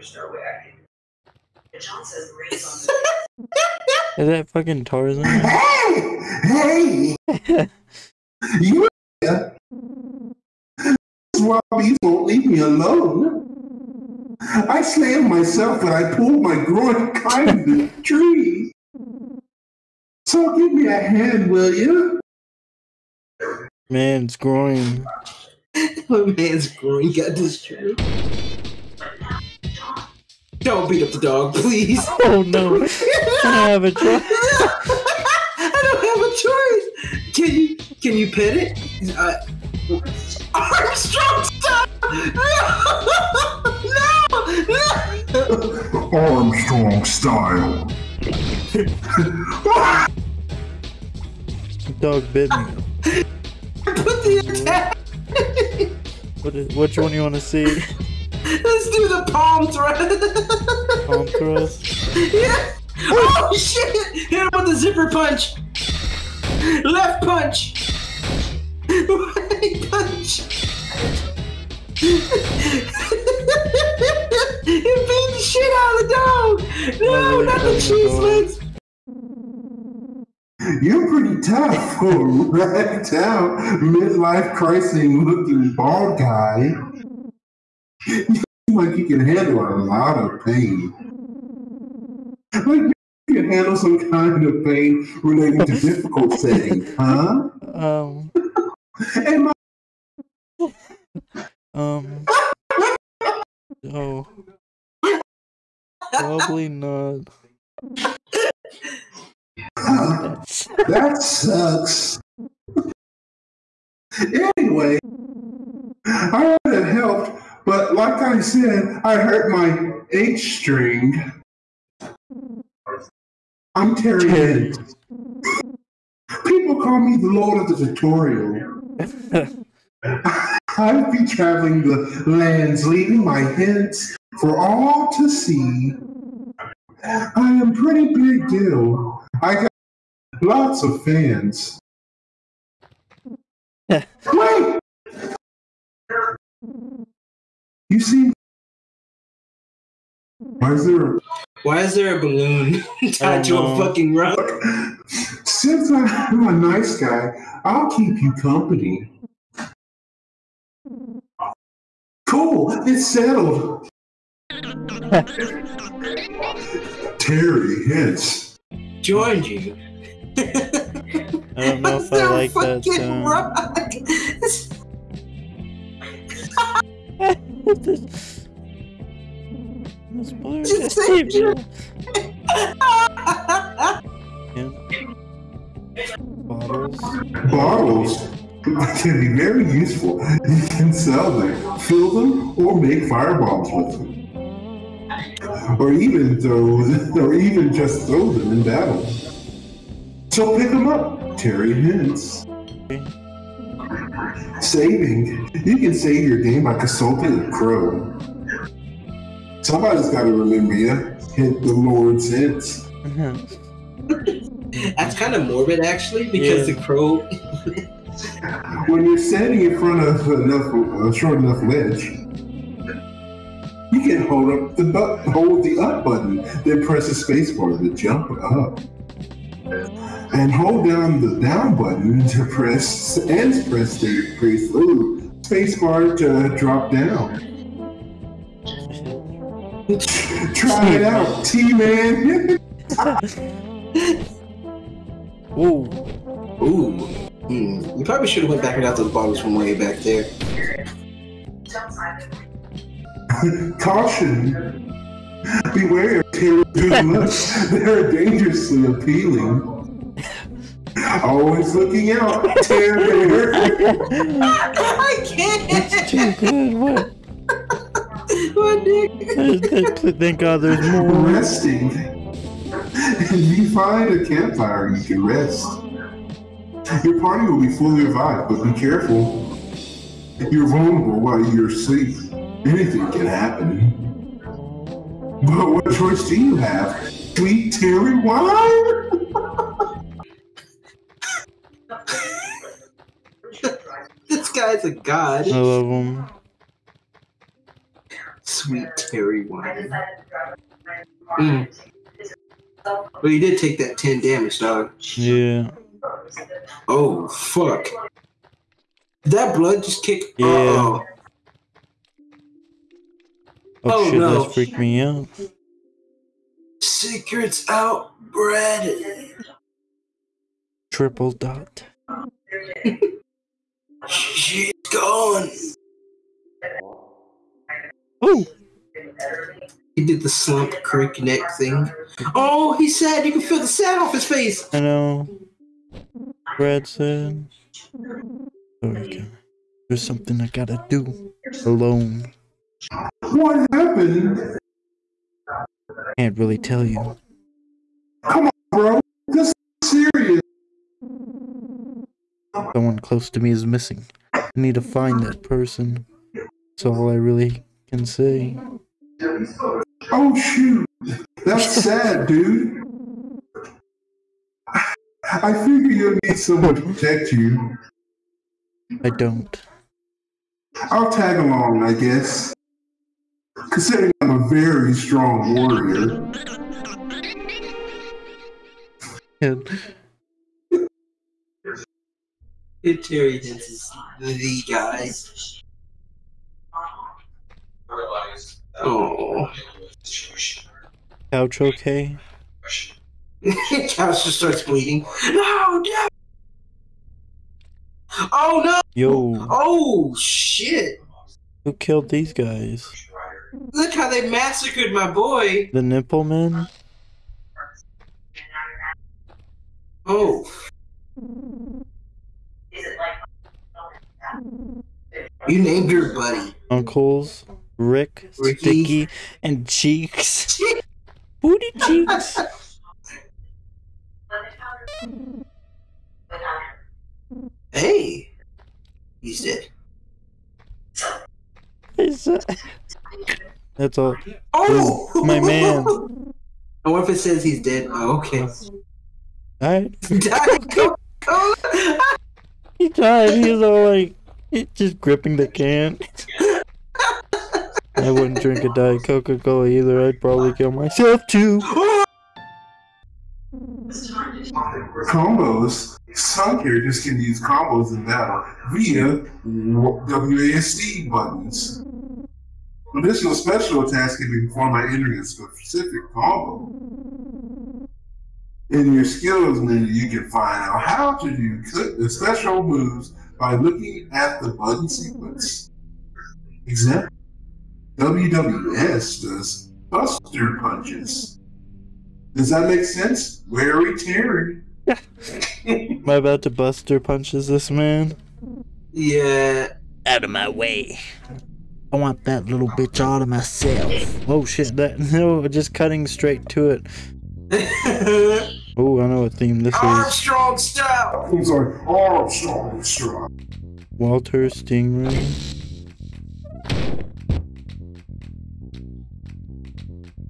Is that fucking Tarzan? Hey, hey, you here? This Robbie won't leave me alone. I slammed myself and I pulled my groin kind of the tree. So give me a hand, will you? Man, it's growing. My man's groin got destroyed. Don't beat up the dog, please. Oh no. I don't have a choice. I don't have a choice. Can you can you pet it? Uh, Armstrong, stop! No! No! No! Armstrong style. Dog bit me. Put the attack. What is, which one you want to see? Let's do the palm thrust. Palm thrust? yeah. Oh shit! Hit him with the zipper punch. Left punch. Right punch. he beat the shit out of the dog. No, Oh, not the cheese legs. You're pretty tough for a ragged out, midlife crisis looking bald guy. You seem like you can handle a lot of pain. Like you can handle some kind of pain relating to difficult settings, huh? Um, And my um. Oh. Probably not. That sucks. anyway, I would have helped, but like I said, I hurt my H string. I'm Terry. Hintz. People call me the Lord of the Tutorial. I'll be traveling the lands, leaving my hints for all to see. I am pretty big deal. I got lots of fans. Wait! You see, why is there a Why is there a balloon tied to a fucking rock? Since I'm a nice guy, I'll keep you company. Cool, it's settled. Terry Hintz. Joined you. I don't know if I like that sound. this, this blur Just saved say- me. Bottles. Bottles can be very useful. You can sell them, fill them, or make firebombs with them. Or even throw, or even just throw them in battle. So pick them up, Terry Hintz. Saving. You can save your game by consulting a crow. Somebody's got to remember you. Hint the Lord's hints. That's kind of morbid, actually, because Yeah. the crow. When you're standing in front of enough, a short enough ledge, you can hold up the bu- hold the up button, then press the space bar to jump up, and hold down the down button to press and press the press ooh, space bar to drop down. Try it out, T-Man. Ooh. Ooh. Hmm. We probably should have went back and got those bottles from way back there. Caution. Beware good. They're dangerously appealing. Always looking out, terror. I can't. It's too good. What? What, Nick? Thank thank God there's more. Resting. If you find a campfire, you can rest. Your party will be fully revived, but be careful. You're vulnerable while you're asleep. Anything can happen. But what choice do you have? Sweet Terry wine? Guy's a god. I love them. Sweet Terry wine. Mm. Well, you did take that 10 damage, dog. Yeah. Oh, fuck. Did that blood just kick? Yeah. Uh-oh. Oh, Oh, shit, no. that's freaked me out. Secrets out, bread. Triple dot. She's gone. Oh! He did the slump creek neck thing. Oh, he's sad. You can feel the sad off his face. I know. Brad said. Sorry, guy. There's something I gotta do alone. What happened? Can't really tell you. Come on, bro, this is serious. Someone close to me is missing. I need to find that person. That's all I really can say. Oh shoot. That's sad, dude. I figure you'll need someone to protect you. I don't. I'll tag along, I guess. Considering I'm a very strong warrior. Kid Terry Dance is the guy. Oh. couch okay? Couch just starts bleeding. No, no. Oh no! Yo, Oh shit! who killed these guys? Look how they massacred my boy. The nipple men? Oh, you named your buddy. Uncles? Rick, Ricky. Sticky, and Cheeks? Booty Cheeks? Hey, he's dead. Is that- That's all. Oh, My man. Oh, what if it says he's dead? Oh, okay. Alright. Diet Coca-Cola. He died. He's all like, he just gripping the can. I wouldn't drink a Diet Coca Cola either. I'd probably kill myself too. Combos. Some characters can use combos in battle via WASD buttons. Additional special attacks can be performed by entering a specific combo. In your skills menu, you can find out how to do special moves by looking at the button sequence. Example WWS does Buster Punches. Does that make sense? Larry Terry. Am I about to buster punches this man? Yeah. Out of my way. I want that little bitch out of myself. Oh shit, that no, just cutting straight to it. Oh, I know what theme this is. Armstrong style. I'm sorry, Armstrong Strong. Walter Stingray.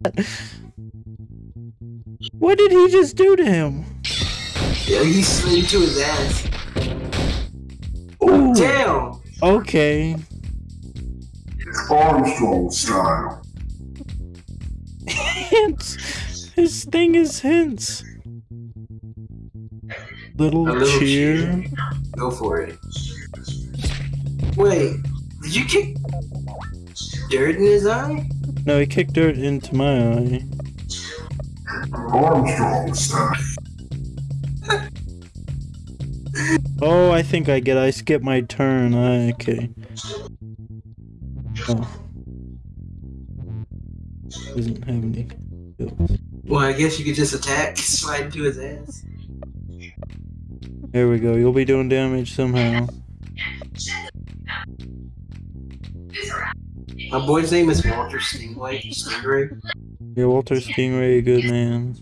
What did he just do to him? Yeah, he slid to his ass. Ooh, Damn. okay. Armstrong style. Hints. His thing is hints. Little, A little cheer. Go for it. Wait, did you kick dirt in his eye? No, he kicked dirt into my eye. Armstrong style. Oh, I think I get. I skipped my turn. I, okay. Oh. Doesn't have any. skills. Well, I guess you could just attack, slide into his ass. There we go. You'll be doing damage somehow. My boy's name is Walter Stingray. Stingray. Yeah, Walter Stingray, a good man.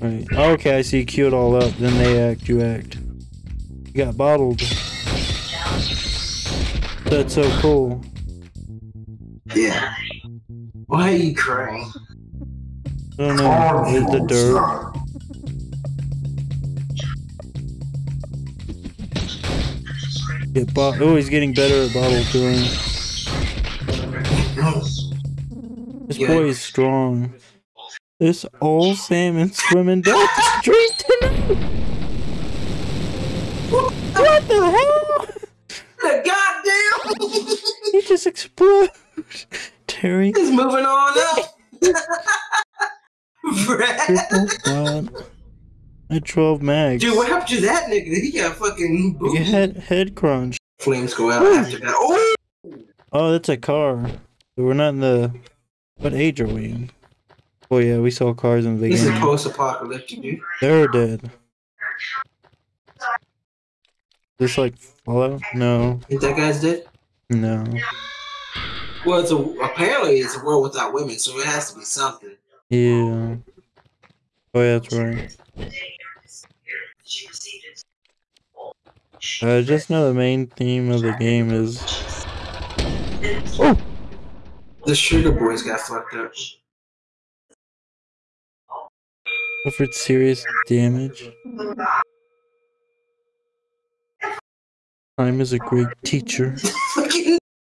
Right. Okay, I see. Queue it all up. Then they act. You act. You got bottled. That's so cool. Yeah. Why are you crying? I don't know. Is the dirt? Get bo- oh, he's getting better at bottle throwing. This Yeah. boy is strong. This old salmon swimming down the street tonight. What the hell? The goddamn! He just exploded. Terry, He's moving on up. Brad. At 12 mags. Dude, what happened to that nigga? He got fucking You booed. head head crunch. Flames go out after that. Oh! Oh, that's a car. We're not in the. What age are we in? Oh yeah, we saw cars in the is beginning. post-apocalyptic, dude. They're dead. This like Fallout? No, Think that guy's dead? no. Well, it's a apparently it's a world without women, so it has to be something. Yeah. Oh yeah, that's right. I just know the main theme of the game is. Oh, The Sugar Boys got fucked up. suffered serious damage. Time is a great teacher.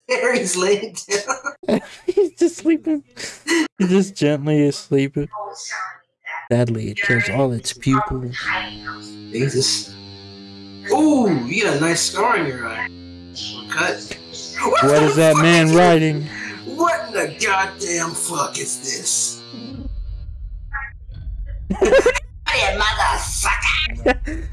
Fucking Harry's laying down. He's just sleeping. He's just gently asleep. Sadly, it kills all its pupils. Jesus. Ooh, you got a nice scar on your eye. Cut. What is that man writing? What in the goddamn fuck is this? motherfucker!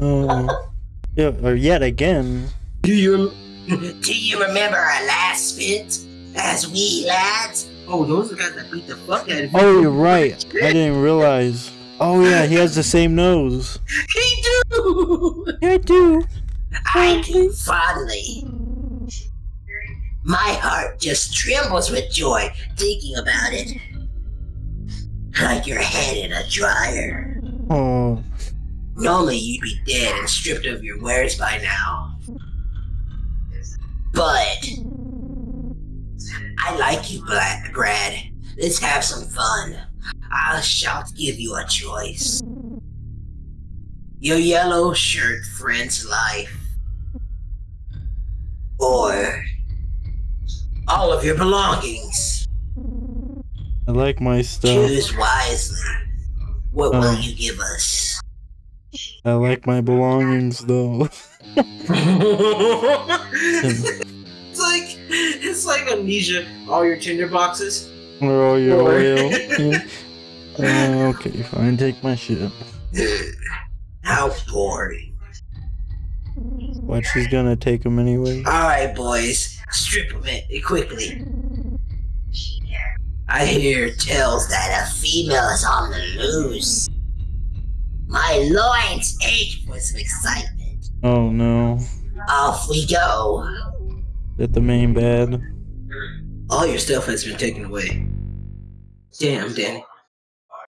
Oh, yeah, or yet again. Do you? Do you remember our last spit as we lads? Oh, those are the guys that beat the fuck out of you. Oh, you're right. I didn't realize. Oh yeah, he has the same nose. He do. I do. I oh, do fondly. My heart just trembles with joy thinking about it. Like your head in a dryer. Oh, Normally you'd be dead and stripped of your wares by now. But I like you, Bla- Brad. Let's have some fun. I shall give you a choice. Your yellow shirt friend's life. Or all of your belongings. I like my stuff. Choose wisely. What will Oh. you give us? I like my belongings though. it's like it's like amnesia. All your Tinder boxes. All your Or- oil. Yeah. Uh, okay, fine. Take my shit. How boring. What? She's gonna take them anyway. Alright, boys, strip them it quickly. I hear tales that a female is on the loose. My loins ache with excitement. Oh no. Off we go. That the main bed. All your stuff has been taken away. Damn, Danny.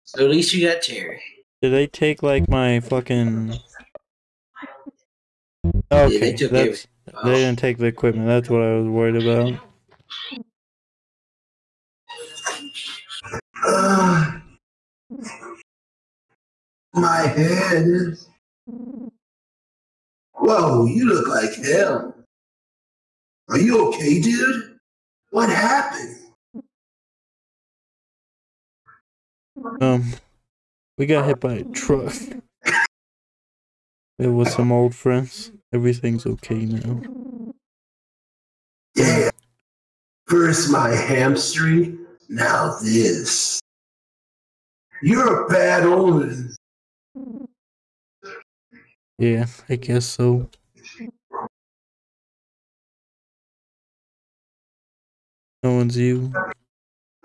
So at least you got Terry. Did they take like my fucking? they Okay, took that's Oh. they didn't take the equipment. That's what I was worried about. Uh, my head. Whoa, you look like hell. Are you okay, dude? What happened? Um, we got hit by a truck. It was some old friends. Everything's okay now. Yeah. First my hamstring, now this. You're a bad omen. Yeah, I guess so. No one's you.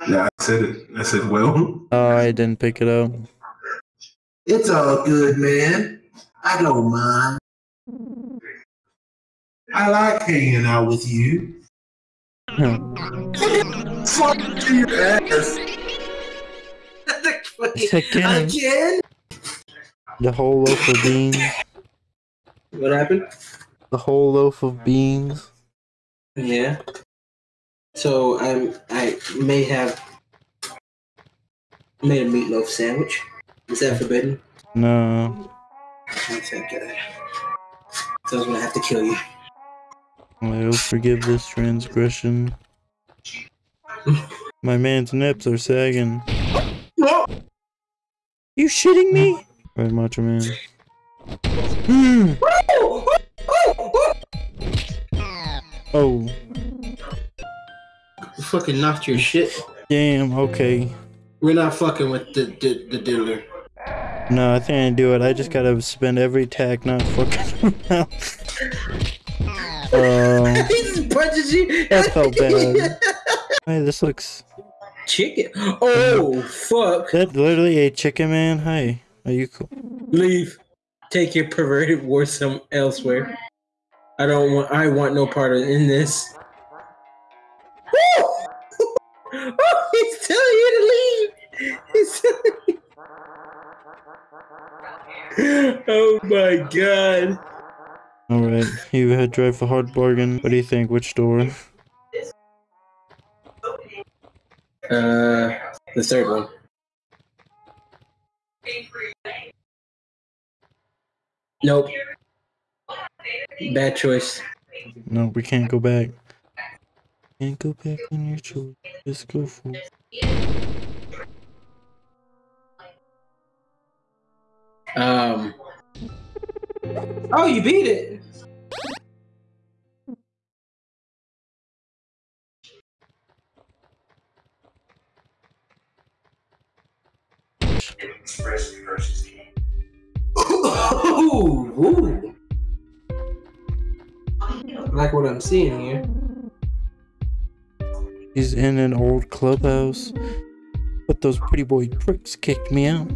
Yeah, I said it. I said, well, Oh, I didn't pick it up. it's all good, man. I don't mind. I like hanging out with you. Huh. Fuck your ass. Again, Again? the whole loaf of beans. What happened? The whole loaf of beans. Yeah. So I'm I may have made a meatloaf sandwich. Is that forbidden? No. Oh, thank God. So I was gonna have to kill you. I'll forgive this transgression. My man's nips are sagging. No! You shitting me? Right, Macho Man. Hmm. Oh, You fucking knocked your shit. damn. Okay. We're not fucking with the the, the dealer. No, I think I do it. I just gotta spend every tack not fucking around. Um, oh, he just punches you. that felt bad. Hey, this looks. Chicken. Oh fuck! That literally a chicken man? Hi. Are you cool? Leave. Take your perverted war some elsewhere. I don't want. I want no part of in this. oh, he's telling you to leave. He's telling oh my god. Alright, you had drive a hard bargain. What do you think? Which door? Uh, the third one. Nope. Bad choice. No, we can't go back. Can't go back on your choice. Just go for it. Um. Oh, you beat it. Ooh, ooh. Like what I'm seeing here. He's in an old clubhouse. But those pretty boy pricks kicked me out.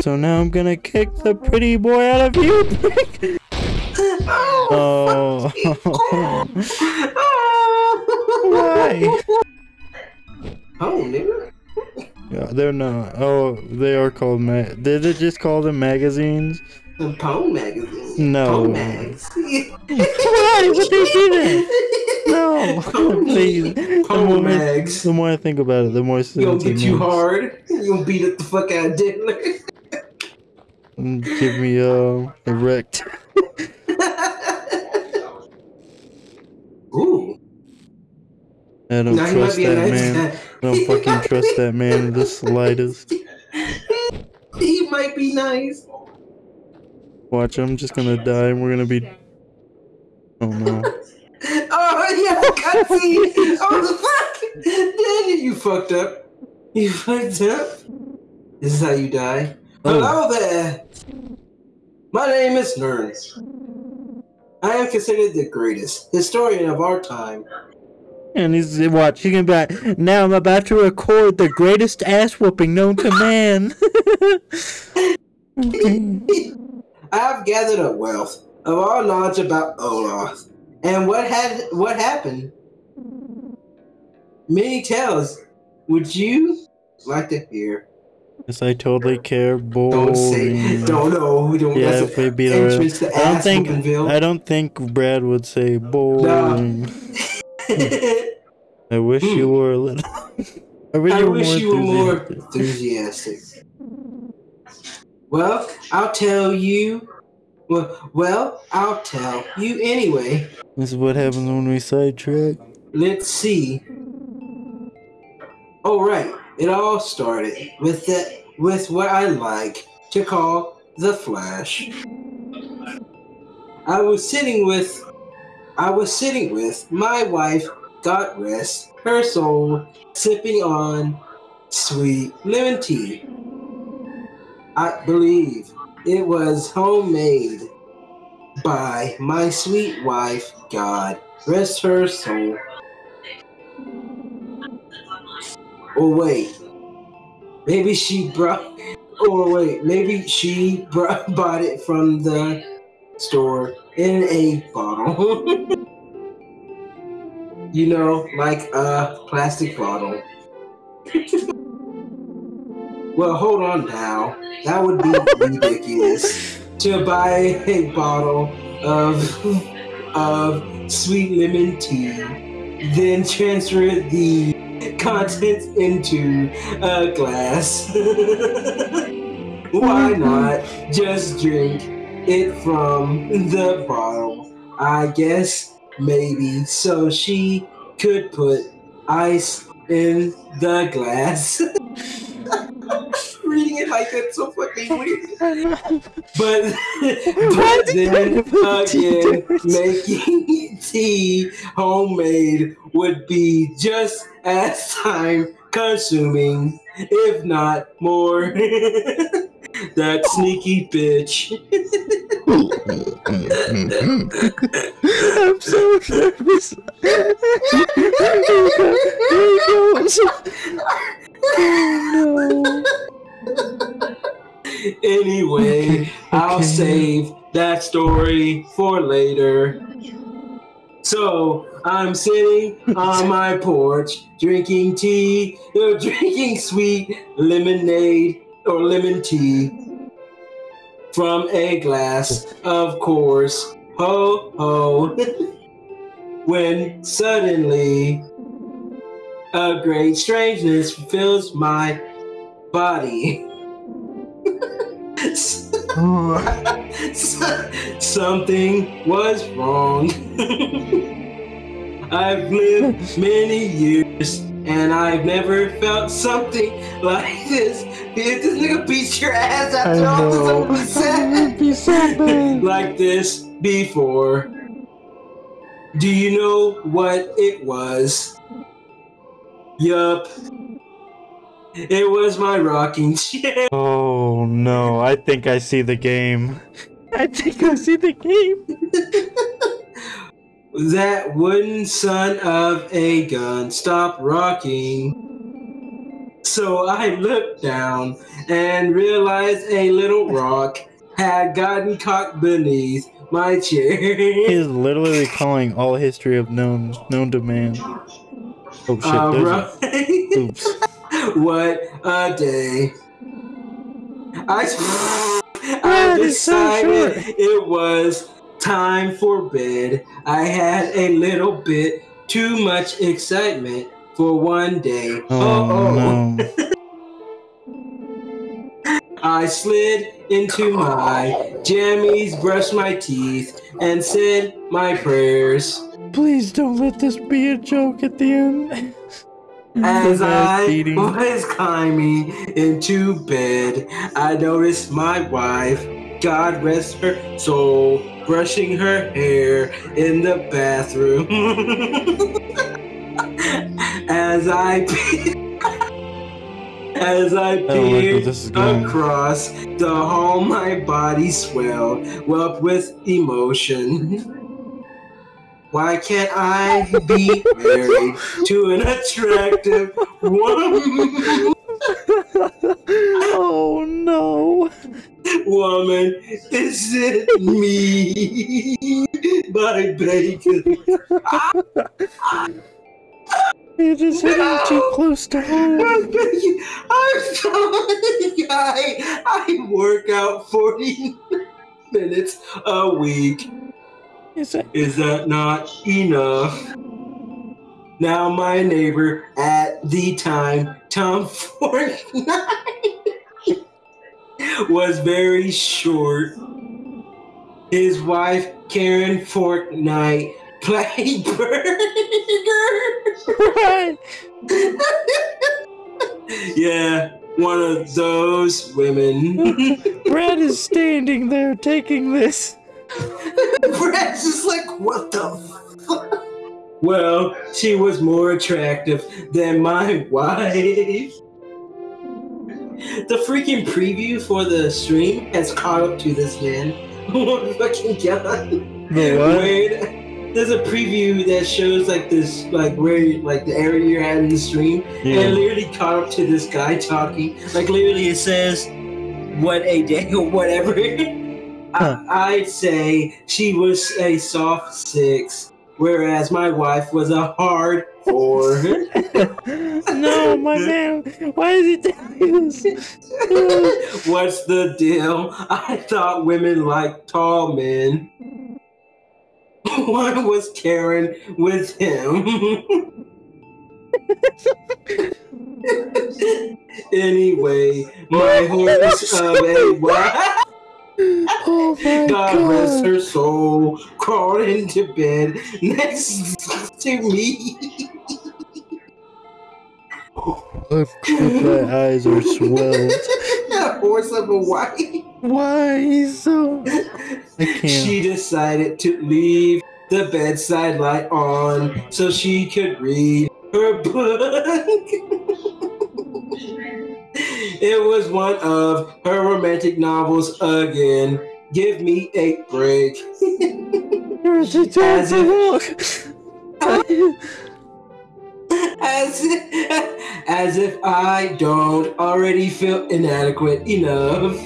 So now I'm gonna kick the pretty boy out of you, prick! Oh. oh. Why? Oh, nigga. Yeah, they're not. Oh, they are called ma- Did it just call them magazines? The Pone magazine. No. Pone mags. Why would they do that? No, please. The Pone more, mags. the more I think about it, the more You gonna sense get it you makes. hard. You gonna beat up the fuck out of Diddler. Mm, Give me uh, erect. Ooh. I don't Now trust a that nice man. guy. I don't fucking trust that man in the slightest. he might be nice. Watch, I'm just gonna die and we're gonna be. Oh no. Oh yeah, cutscene. oh fuck! Then you fucked up. You fucked up. This is how you die. Oh. Hello there. My name is Nern. I am considered the greatest historian of our time. And he's watching He back. now I'm about to record the greatest ass whooping known to man. I have gathered a wealth of all knowledge about Olathe and what had what happened. Many tales. Would you like to hear? yes, I totally care. Boring. Don't say. Don't know. We don't. Yeah, if we beat our. I don't think. I don't think Brad would say boring. I wish you hmm. were a little. I wish I you were wish more you were more enthusiastic. Well, I'll tell you. Well, well, I'll tell you anyway. This is what happens when we sidetrack. Let's see. Oh right, it all started with that with what I like to call the Flash. I was sitting with I was sitting with my wife, God rest her soul, sipping on sweet lemon tea. I believe it was homemade by my sweet wife, God rest her soul. Or wait, maybe she brought. Or wait, maybe she brought, bought it from the store in a bottle. you know, like a plastic bottle. well, hold on now. That would be ridiculous to buy a bottle of of sweet lemon tea, then transfer the contents into a glass. Why mm-hmm. not just drink it from the bottle. I guess maybe so she could put ice in the glass. It like that's so fucking weird. But, but then again, making tea homemade would be just as time consuming, if not more. that sneaky bitch. I'm so nervous. Oh no. Anyway, I'll Okay. save that story for later. So I'm sitting on my porch drinking tea, or drinking sweet lemonade or lemon tea from a glass, of course. Ho ho. when suddenly a great strangeness fills my body. Something was wrong. I've lived many years and I've never felt something like this. If this nigga beats your ass I after all this I'm be like this before. Do you know what it was? Yup. It was my rocking chair. Oh no, I think I see the game. I think I see the game. That wooden son of a gun stopped rocking. So I looked down and realized a little rock had gotten caught beneath my chair. He's literally calling all history of known known to man. Oh shit, uh, there's a- oops. what a day. I, I is so decided it was time for bed. I had a little bit too much excitement for one day. Oh, oh, oh. no. I slid into my jammies, brushed my teeth, and said my prayers. Please don't let this be a joke at the end. As I was climbing into bed, I noticed my wife, God rest her soul, brushing her hair in the bathroom. as I as I I don't like where peered is across the hall, my body swelled up with emotion. Why can't I be married to an attractive woman? oh no. woman? Is it me? My bacon. You're just hitting too close to home. I'm sorry. I, I work out 40 minutes a week. Is that Is that not enough? Now my neighbor at the time, Tom Fortnite, was very short. His wife, Karen Fortnite, played Burger. yeah, one of those women. Brad is standing there taking this. Brad's just like, what the fuck? Well, she was more attractive than my wife. The freaking preview for the stream has caught up to this man. My fucking god. The what? Wait, there's a preview that shows like this, like where, like the area you're at in the stream, and it literally caught up to this guy talking. Like literally, it says, "What a day" or whatever. Huh. I, I'd say she was a soft six, whereas my wife was a hard four. no, my man. Why is he telling you this? What's the deal? I thought women liked tall men. Why was Karen with him? anyway, my horse of a wife. Oh my God rest her soul, crawled into bed next to me. My eyes are swelled. a horse of a wife. Why so? I can't. She decided to leave the bedside light on so she could read her book. it was one of her romantic novels again. Give me a break. As terrible. As if, as if I don't already feel inadequate enough.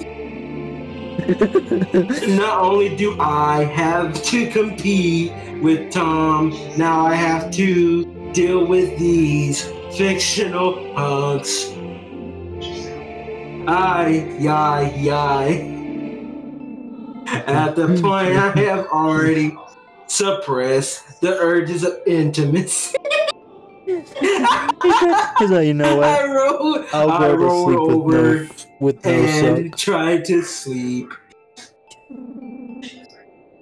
Not only do I have to compete with Tom, now I have to deal with these fictional punks. Ay, yai, yai. At the point I have already suppressed the urges of intimacy. He's like, uh, you know I what? rolled, I'll I go to rolled sleep with over no, with no and suck. tried to sleep.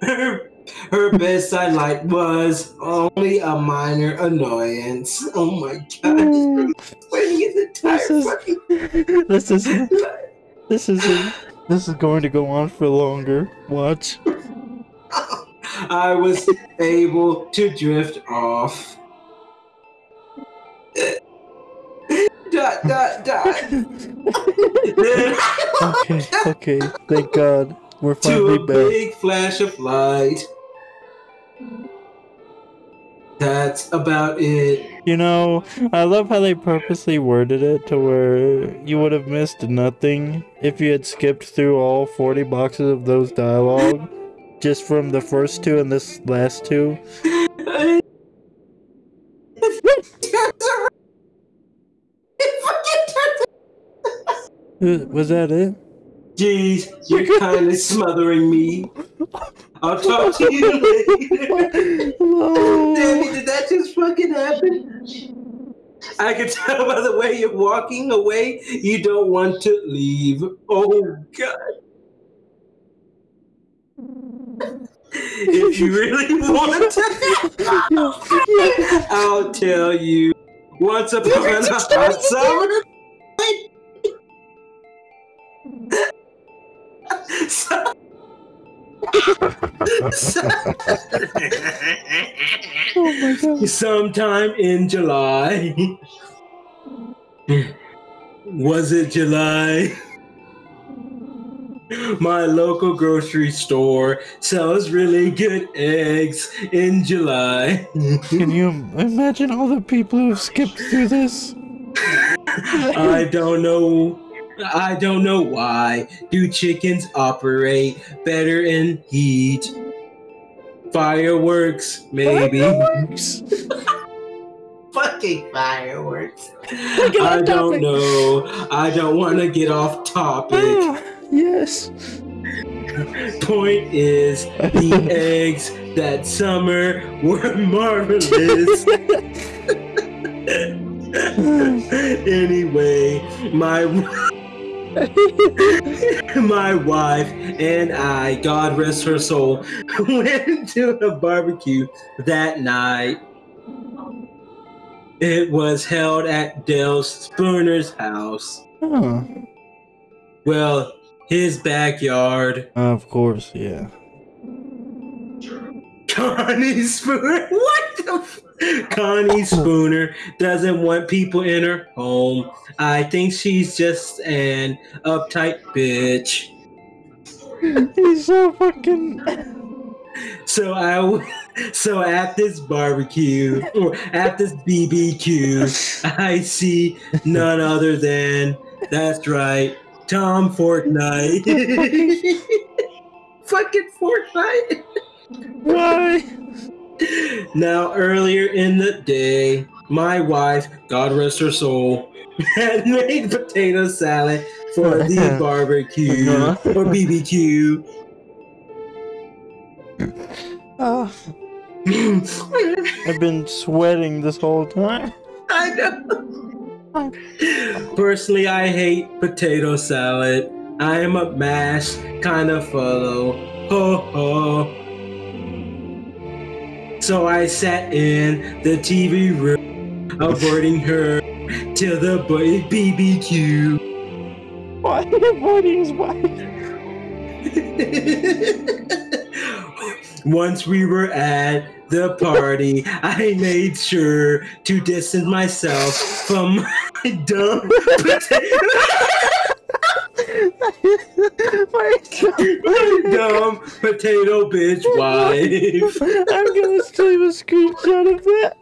Her, bedside light was only a minor annoyance. Oh my god, Mm, This is- This is this is this is going to go on for longer. Watch. I was able to drift off. dot dot dot. Okay, okay. Thank God we're finally to a back. big flash of light. That's about it. You know, I love how they purposely worded it to where you would have missed nothing if you had skipped through all 40 boxes of those dialogue just from the first two and this last two. Uh, Was that it? Jeez, you're kind of smothering me. I'll talk to you later. Damn it, did that just fucking happen? I can tell by the way you're walking away, you don't want to leave. Oh, God. If you really want to, I'll tell you. Once upon a hot summer. Oh my god. sometime in July. Was it July? My local grocery store sells really good eggs in July. Can you imagine all the people who've skipped through this? I don't know. I don't know why. Do chickens operate better in heat? Fireworks, maybe. Fireworks? Fucking fireworks. I don't topic. know. I don't want to get off topic. Ah, yes. Point is, the eggs that summer were marvelous. anyway, my my wife and I, God rest her soul, went to a barbecue that night. It was held at Dale Spooner's house. Huh. Well, his backyard. Of course, yeah. Connie Spooner. What the? Connie Spooner doesn't want people in her home. I think she's just an uptight bitch. He's so fucking. So I, so at this barbecue or at this BBQ, I see none other than that's right, Tom Fortnite. Fucking Fortnite. Why? Now, earlier in the day, my wife, God rest her soul, had made potato salad for the barbecue or BBQ. Ah, I've been sweating this whole time. I know. Personally, I hate potato salad. I am a mash kind of fellow. Ho ho. So I sat in the TV room, avoiding her till the boy BBQ. Why are you avoiding his wife? Once we were at the party, I made sure to distance myself from my dumb potato, dumb potato bitch wife. I'm gonna save a screenshot of that.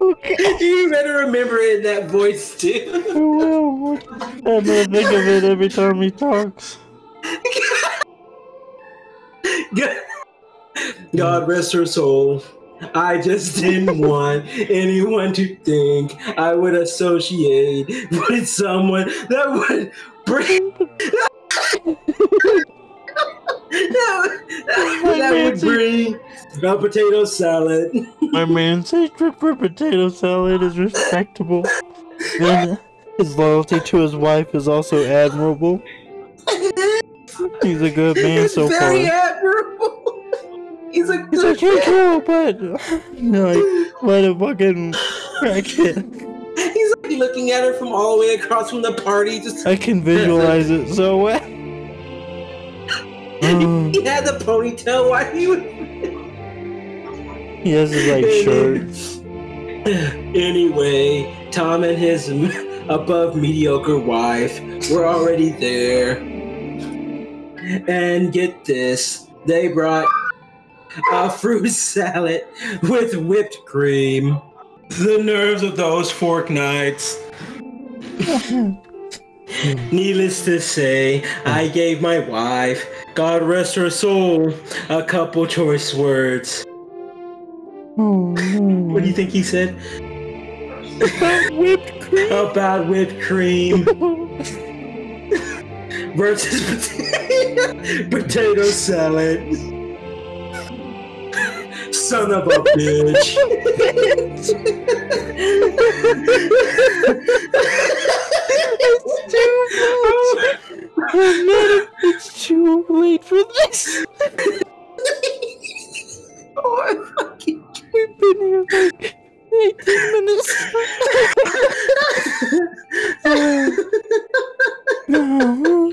Okay. You better remember it in that voice too. I will. I'm gonna think of it every time he talks. God rest her soul. I just didn't want anyone to think I would associate with someone that would bring that, that would bring a potato salad. My man's hatred for potato salad is respectable. And his loyalty to his wife is also admirable. He's a good man so far. Very admirable. He's a He's good like, hey, girl, but like, let him fucking crack it. He's like looking at her from all the way across from the party. Just I can visualize it so well. He um. had the ponytail while he was. he has his like shirts. Anyway, Tom and his above mediocre wife were already there. And get this, they brought a fruit salad with whipped cream. The nerves of those fork nights. Needless to say, I hmm. gave my wife, God rest her soul, a couple choice words. Oh no. What do you think he said? About Whipped cream. About whipped cream versus pota- potato salad. Son of a bitch. I'm not, it's too late for this. oh, I fucking We've been here like 18 minutes. no.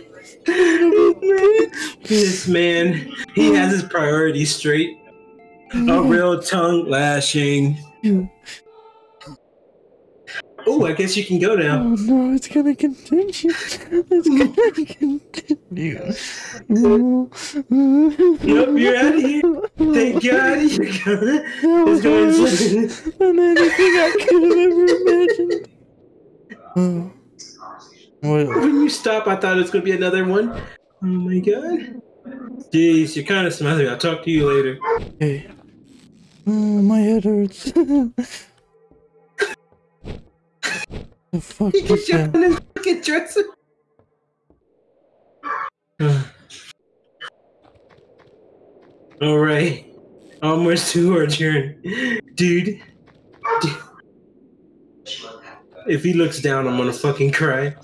This man, he has his priorities straight. A real tongue lashing. Oh, I guess you can go now. Oh no, it's gonna continue. It's gonna continue. Yep, you're out of here. Thank God you're gonna. That was It's worse going than anything I could have ever imagined. Oh. What? When you stop, I thought it was gonna be another one. Oh my god. Jeez, you're kind of smelly. I'll talk to you later. Okay. Oh, my head hurts. the fuck He is gets you that? on his fucking dresser. All right, almost to our turn, dude. dude. If he looks down, I'm gonna fucking cry.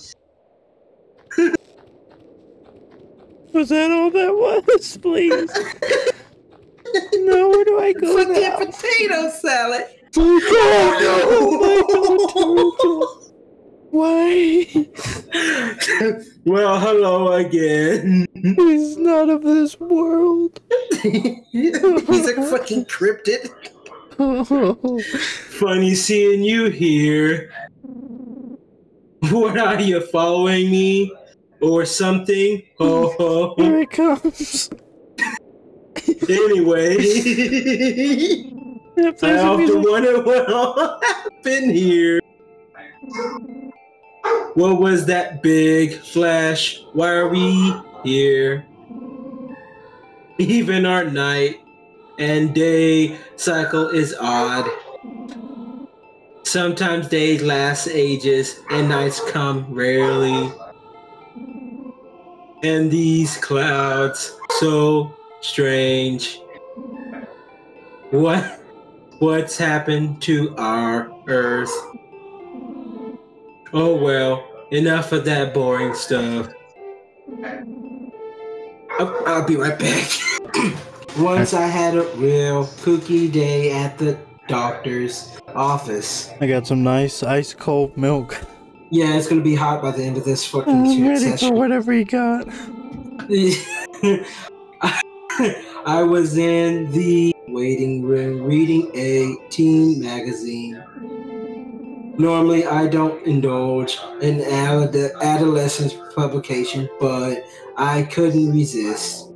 Was that all that was? Please. no, do I go Fucking now? potato salad. Oh, no. Why? well, hello again. He's not of this world. He's a fucking cryptid. Funny seeing you here. What are you following me or something? Oh, oh. Here it comes. Anyway, I often wonder what all happened here. What was that big flash? Why are we here? Even our night and day cycle is odd. Sometimes days last ages and nights come rarely. And these clouds so strange. What what's happened to our earth? Oh well, enough of that boring stuff. I'll, I'll be right back. Once I had a real kooky day at the doctor's office. I got some nice ice cold milk. Yeah, it's gonna be hot by the end of this fucking I'm ready for whatever you got. I was in the waiting room reading a teen magazine. Normally, I don't indulge in ad- adolescent publication, but I couldn't resist.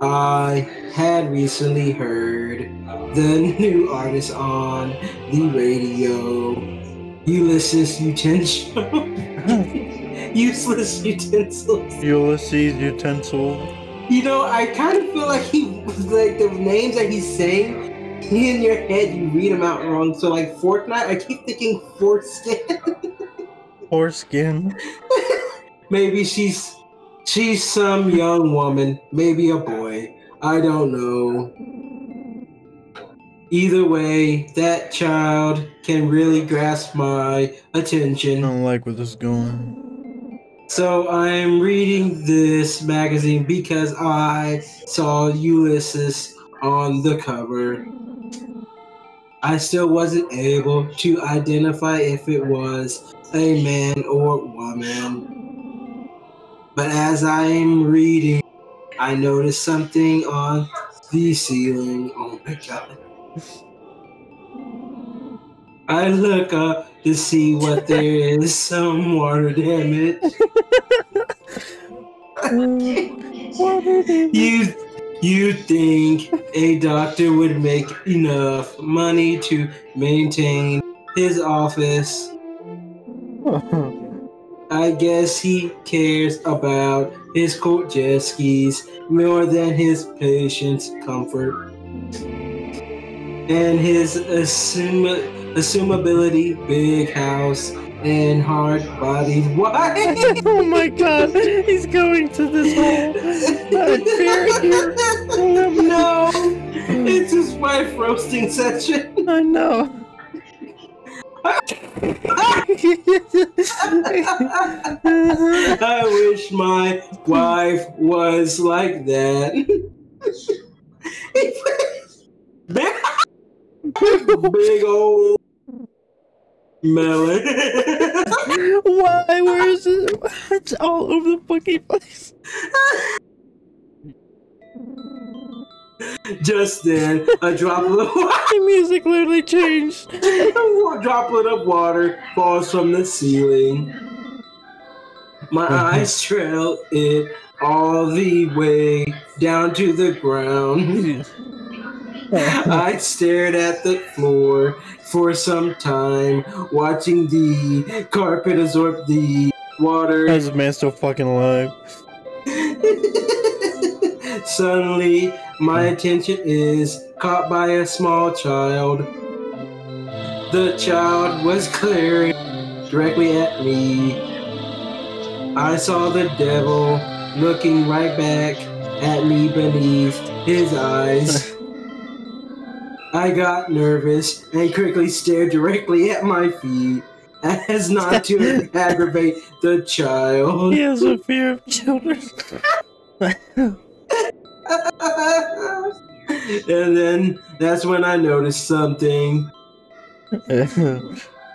I had recently heard the new artist on the radio, Ulysses Utensil. Useless utensils. Ulysses utensil. You know, I kind of feel like he, like the names that he's saying, in your head you read them out wrong. So like Fortnite, I keep thinking foreskin. Foreskin. maybe she's she's some young woman, maybe a boy. I don't know. Either way, that child can really grasp my attention. I don't like where this is going. So I'm reading this magazine because I saw Ulysses on the cover. I still wasn't able to identify if it was a man or woman. But as I'm reading, I noticed something on the ceiling. Oh my god. I look up to see what there is. Some water damage. You you think a doctor would make enough money to maintain his office? I guess he cares about his court jet skis more than his patient's comfort. And his assume, assumability, big house, and hard bodied wife. oh my god, he's going to this hole. I uh, fear here. no, it's his wife roasting session. I know. I wish my wife was like that. big, big old melon. Why? Where is it? It's all over the fucking place. Just then, a droplet, of water. The music literally changed. a droplet of water falls from the ceiling. My uh-huh. eyes trail it all the way down to the ground. I stared at the floor for some time, watching the carpet absorb the water. How's this man still fucking alive? Suddenly, my attention is caught by a small child. The child was glaring directly at me. I saw the devil looking right back at me beneath his eyes. I got nervous and quickly stared directly at my feet as not to aggravate the child. He has a fear of children. and then that's when I noticed something.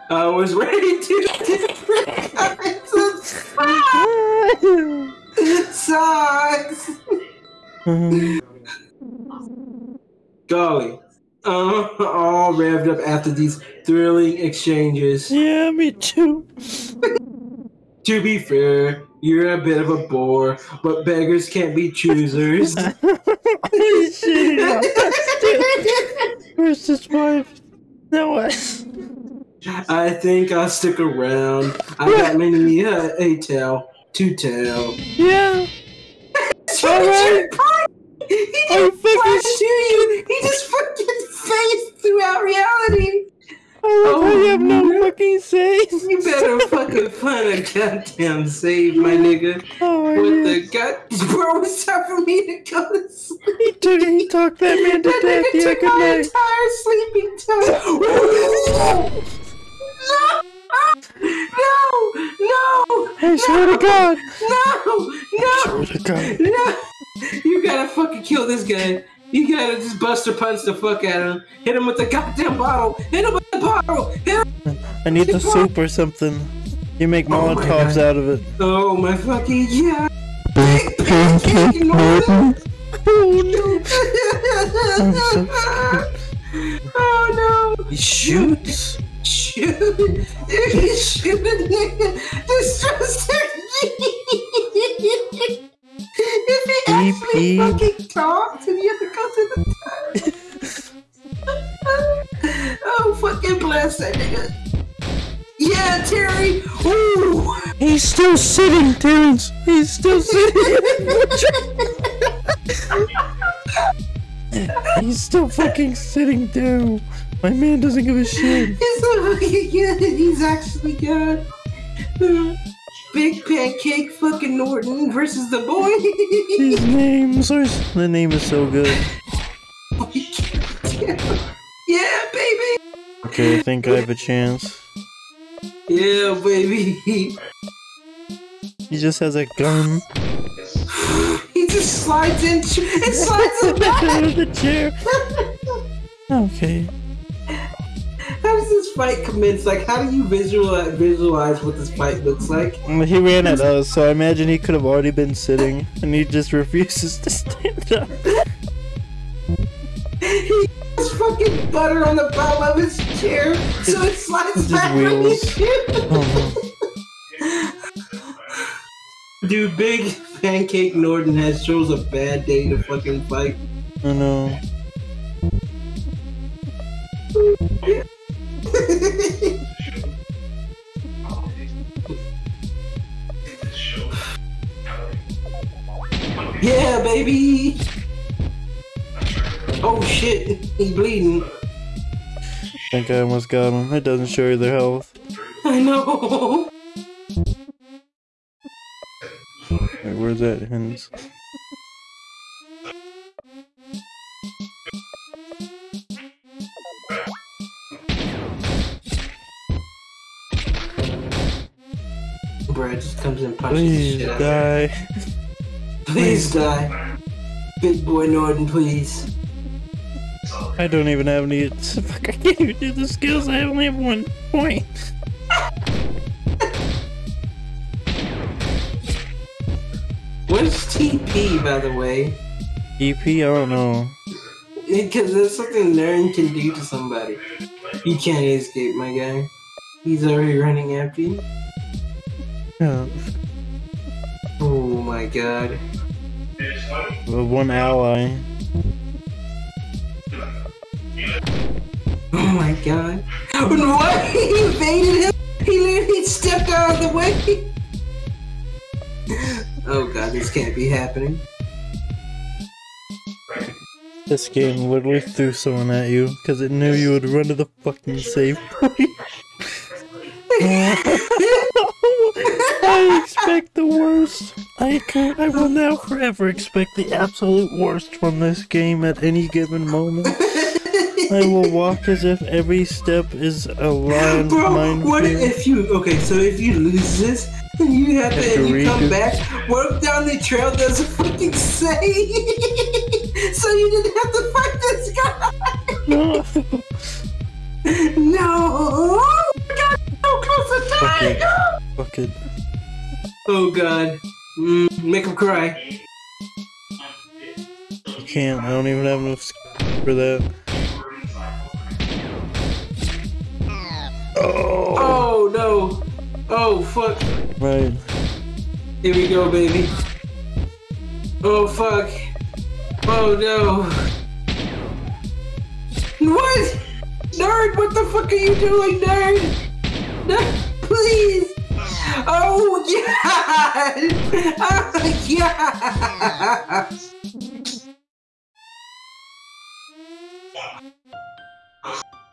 I was ready to different kinds of socks. Golly. Uh, all revved up after these thrilling exchanges. yeah, me too. To be fair, you're a bit of a bore, but beggars can't be choosers. Holy shit, Where's his wife? No way. I think I'll stick around. I got many uh, a tale to tell. Yeah. Alright. He just fucking flashed to you. He just fucking phased throughout reality. I love how you have no Oh, fucking say. You better fucking find a goddamn save, my nigga. Oh my What the god? Bro, it's time for me to go to sleep. He took he talked that man to That death. nigga Yeah, took good my night. entire sleeping time. no! No! Swear to God. No! No! Swear to God. No! You gotta fucking kill this guy. You gotta just bust buster punch the fuck out of him. Hit him with the goddamn bottle. Hit him with the bottle. Hit him. I need the soup or something. You make Oh Molotovs God. out of it. Oh my fucking yeah. Big pancake Norton. Oh I'm so oh no. He shoots. Shoot. He's shooting Distress If he actually Beep, beep. fucking talks He's still sitting, Terrence. He's still sitting. He's still fucking sitting down. My man doesn't give a shit. He's so fucking good. He's actually good. Big pancake fucking Norton versus the boy. These names are. The name is so good. yeah, baby. Okay, I think I have a chance. Yeah, baby. He just has a gun. He just slides in. It slides in of the chair. Okay. How does this fight commence? Like, how do you visualize visualize what this fight looks like? Mm, he ran at us, so I imagine he could have already been sitting, and he just refuses to stand up. He has fucking butter on the bottom of his chair, so it slides back from his chair. Uh-huh. Dude, Big Pancake Norton has chose a bad day to fucking fight. no. Oh no. yeah, baby. Oh shit, he's bleeding. I think I almost got him. It doesn't show you their health. I know. Where's that Hintz? Brad just comes and punches the Please shit out of die. Please die. Big boy Norton, please. I don't even have any. Fuck, I can't even do the skills. I only have one point. By the way? EP, I don't know. Because that's something Nern can do to somebody. You can't escape, my guy. He's already running after you. Yeah. Oh my god. Well, one ally. Oh my god. What? He evaded him? He literally stepped out of the way? Oh god, this can't be happening. This game literally threw someone at you because it knew you would run to the fucking save point. I expect the worst. I can I will now forever expect the absolute worst from this game at any given moment. I will walk as if every step is a lion Bro, what if you okay? So if you lose this, and you have to, Have to and you come back, work down the trail doesn't fucking say, so you didn't have to fight this guy. No. We got so close to dying. Fuck it. Oh god, mm, make him cry. I can't. I don't even have enough for that. Oh. Oh no, oh fuck. Right. Here we go, baby. Oh fuck. Oh no. What? Nerd, what the fuck are you doing, nerd? Nerd, please. Oh god. Oh god.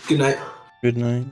Good night. Good night.